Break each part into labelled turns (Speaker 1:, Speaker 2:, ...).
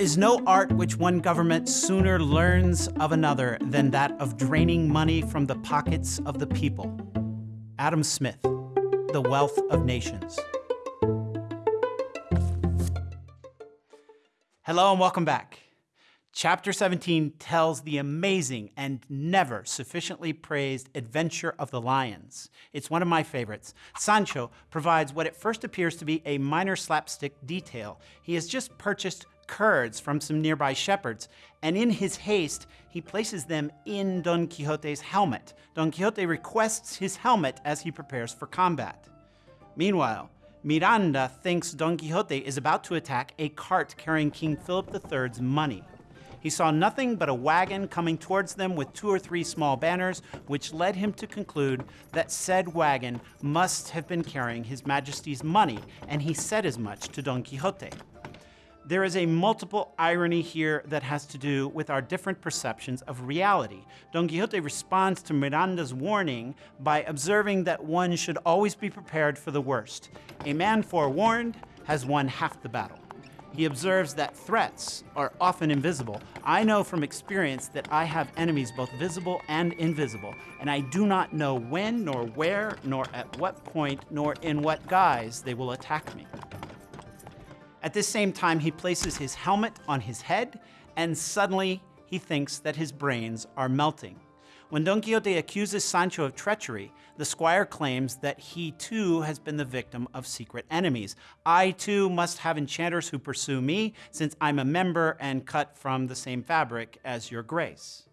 Speaker 1: is no art which one government sooner learns of another than that of draining money from the pockets of the people. Adam Smith, The Wealth of Nations. Hello and welcome back. Chapter 17 tells the amazing and never sufficiently praised adventure of the lions. It's one of my favorites. Sancho provides what at first appears to be a minor slapstick detail. He has just purchased curds from some nearby shepherds, and in his haste, he places them in Don Quixote's helmet. Don Quixote requests his helmet as he prepares for combat. Meanwhile, Miranda thinks Don Quixote is about to attack a cart carrying King Philip III's money. He saw nothing but a wagon coming towards them with two or three small banners, which led him to conclude that said wagon must have been carrying His Majesty's money, and he said as much to Don Quixote. There is a multiple irony here that has to do with our different perceptions of reality. Don Quixote responds to Miranda's warning by observing that one should always be prepared for the worst. A man forewarned has won half the battle. He observes that threats are often invisible. I know from experience that I have enemies both visible and invisible, and I do not know when, nor where, nor at what point, nor in what guise they will attack me. At this same time, he places his helmet on his head, and suddenly he thinks that his brains are melting. When Don Quixote accuses Sancho of treachery, the squire claims that he too has been the victim of secret enemies. I too must have enchanters who pursue me, since I'm a member and cut from the same fabric as your grace.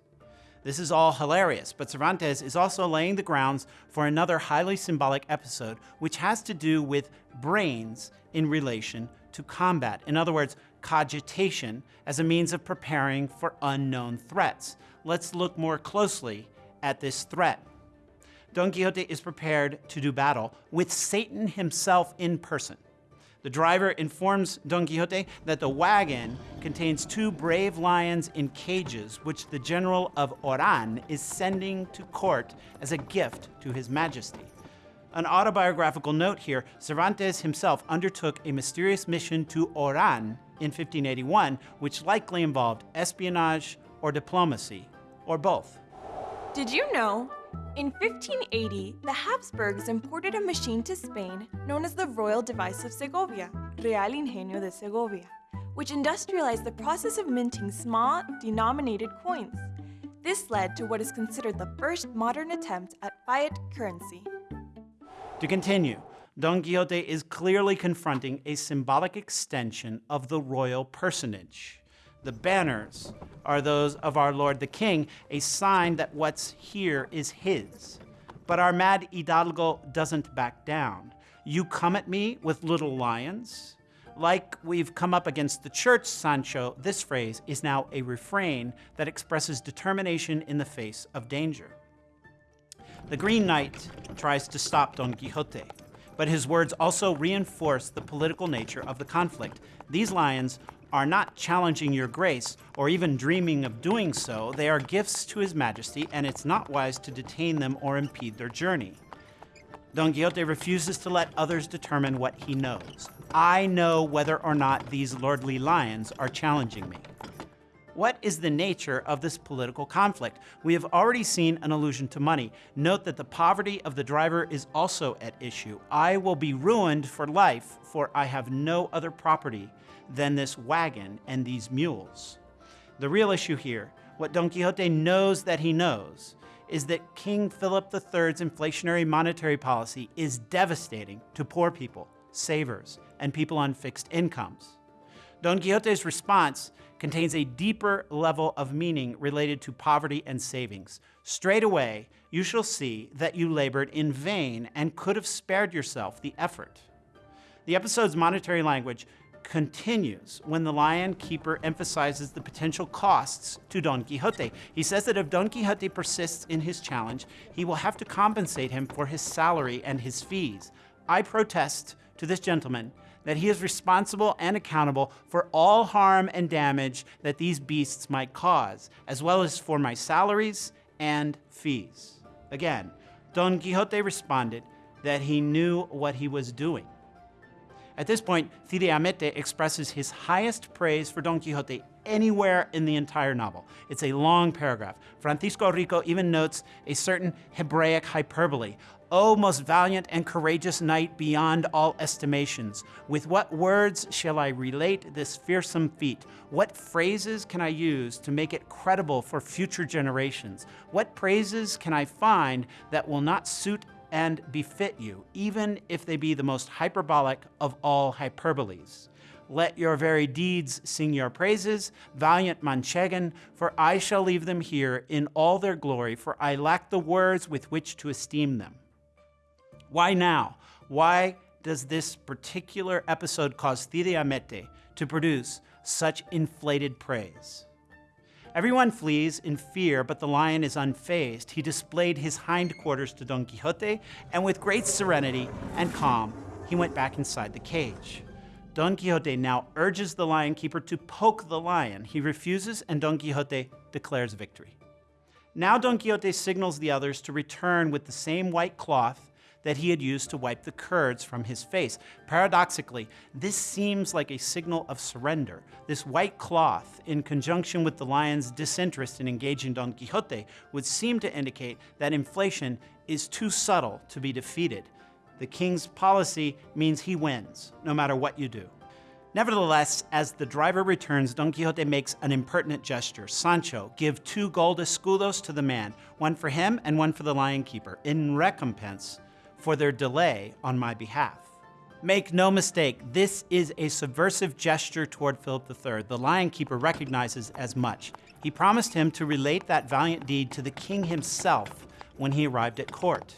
Speaker 1: This is all hilarious, but Cervantes is also laying the grounds for another highly symbolic episode, which has to do with brains in relation to combat. In other words, cogitation as a means of preparing for unknown threats. Let's look more closely at this threat. Don Quixote is prepared to do battle with Satan himself in person. The driver informs Don Quixote that the wagon contains two brave lions in cages, which the general of Oran is sending to court as a gift to his majesty. An autobiographical note here, Cervantes himself undertook a mysterious mission to Oran in 1581, which likely involved espionage or diplomacy, or both.
Speaker 2: Did you know? In 1580, the Habsburgs imported a machine to Spain known as the Royal Device of Segovia, Real Ingenio de Segovia, which industrialized the process of minting small, denominated coins. This led to what is considered the first modern attempt at fiat currency.
Speaker 1: To continue, Don Quixote is clearly confronting a symbolic extension of the royal personage. The banners are those of our Lord the King, a sign that what's here is his. But our mad Hidalgo doesn't back down. You come at me with little lions? Like we've come up against the church, Sancho, this phrase is now a refrain that expresses determination in the face of danger. The Green Knight tries to stop Don Quixote, but his words also reinforce the political nature of the conflict. These lions are not challenging your grace or even dreaming of doing so. They are gifts to his majesty, and it's not wise to detain them or impede their journey. Don Quixote refuses to let others determine what he knows. I know whether or not these lordly lions are challenging me. What is the nature of this political conflict? We have already seen an allusion to money. Note that the poverty of the driver is also at issue. I will be ruined for life, for I have no other property than this wagon and these mules. The real issue here, what Don Quixote knows that he knows, is that King Philip III's inflationary monetary policy is devastating to poor people, savers, and people on fixed incomes. Don Quixote's response contains a deeper level of meaning related to poverty and savings. Straight away, you shall see that you labored in vain and could have spared yourself the effort. The episode's monetary language continues when the lion keeper emphasizes the potential costs to Don Quixote. He says that if Don Quixote persists in his challenge, he will have to compensate him for his salary and his fees. I protest to this gentleman that he is responsible and accountable for all harm and damage that these beasts might cause, as well as for my salaries and fees. Again, Don Quixote responded that he knew what he was doing. At this point, Cide Hamete expresses his highest praise for Don Quixote anywhere in the entire novel. It's a long paragraph. Francisco Rico even notes a certain Hebraic hyperbole. O most valiant and courageous knight beyond all estimations, with what words shall I relate this fearsome feat? What phrases can I use to make it credible for future generations? What praises can I find that will not suit and befit you, even if they be the most hyperbolic of all hyperboles. Let your very deeds sing your praises, valiant Manchegan, for I shall leave them here in all their glory, for I lack the words with which to esteem them. Why now? Why does this particular episode cause Cide Hamete to produce such inflated praise? Everyone flees in fear, but the lion is unfazed. He displayed his hindquarters to Don Quixote, and with great serenity and calm, he went back inside the cage. Don Quixote now urges the lion keeper to poke the lion. He refuses, and Don Quixote declares victory. Now Don Quixote signals the others to return with the same white cloth that he had used to wipe the curds from his face. Paradoxically, this seems like a signal of surrender. This white cloth, in conjunction with the lion's disinterest in engaging Don Quixote, would seem to indicate that inflation is too subtle to be defeated. The king's policy means he wins, no matter what you do. Nevertheless, as the driver returns, Don Quixote makes an impertinent gesture. Sancho, give two gold escudos to the man, one for him and one for the lion keeper, in recompense for their delay on my behalf. Make no mistake, this is a subversive gesture toward Philip III. The lion keeper recognizes as much. He promised him to relate that valiant deed to the king himself when he arrived at court.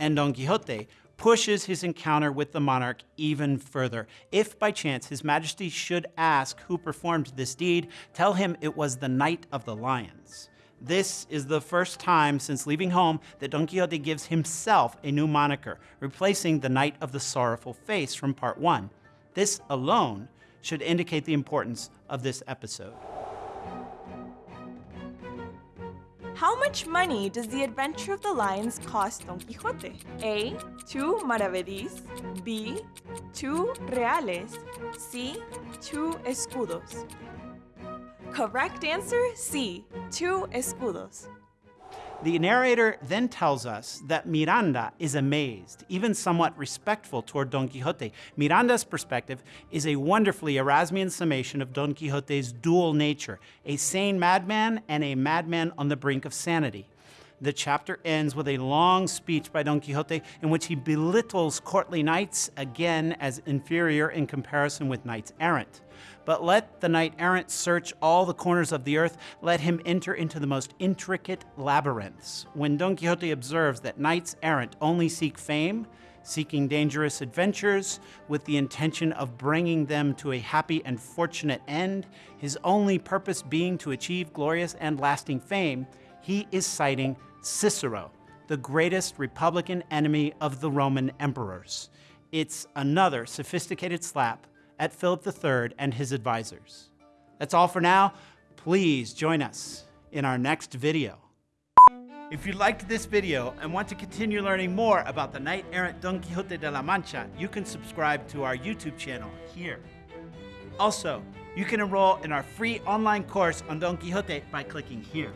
Speaker 1: And Don Quixote pushes his encounter with the monarch even further. If by chance his majesty should ask who performed this deed, tell him it was the Knight of the Lions. This is the first time since leaving home that Don Quixote gives himself a new moniker, replacing the Knight of the Sorrowful Face from part one. This alone should indicate the importance of this episode.
Speaker 2: How much money does the adventure of the lions cost Don Quixote? A. Two maravedis. B. Two reales. C. Two escudos. Correct answer C. Two escudos.
Speaker 1: The narrator then tells us that Miranda is amazed, even somewhat respectful toward Don Quixote. Miranda's perspective is a wonderfully Erasmian summation of Don Quixote's dual nature, a sane madman and a madman on the brink of sanity. The chapter ends with a long speech by Don Quixote in which he belittles courtly knights, again as inferior in comparison with knights errant. But let the knight errant search all the corners of the earth, let him enter into the most intricate labyrinths. When Don Quixote observes that knights errant only seek fame, seeking dangerous adventures with the intention of bringing them to a happy and fortunate end, his only purpose being to achieve glorious and lasting fame, he is citing Cicero, the greatest Republican enemy of the Roman emperors. It's another sophisticated slap at Philip III and his advisors. That's all for now. Please join us in our next video. If you liked this video and want to continue learning more about the knight-errant Don Quixote de la Mancha, you can subscribe to our YouTube channel here. Also, you can enroll in our free online course on Don Quixote by clicking here.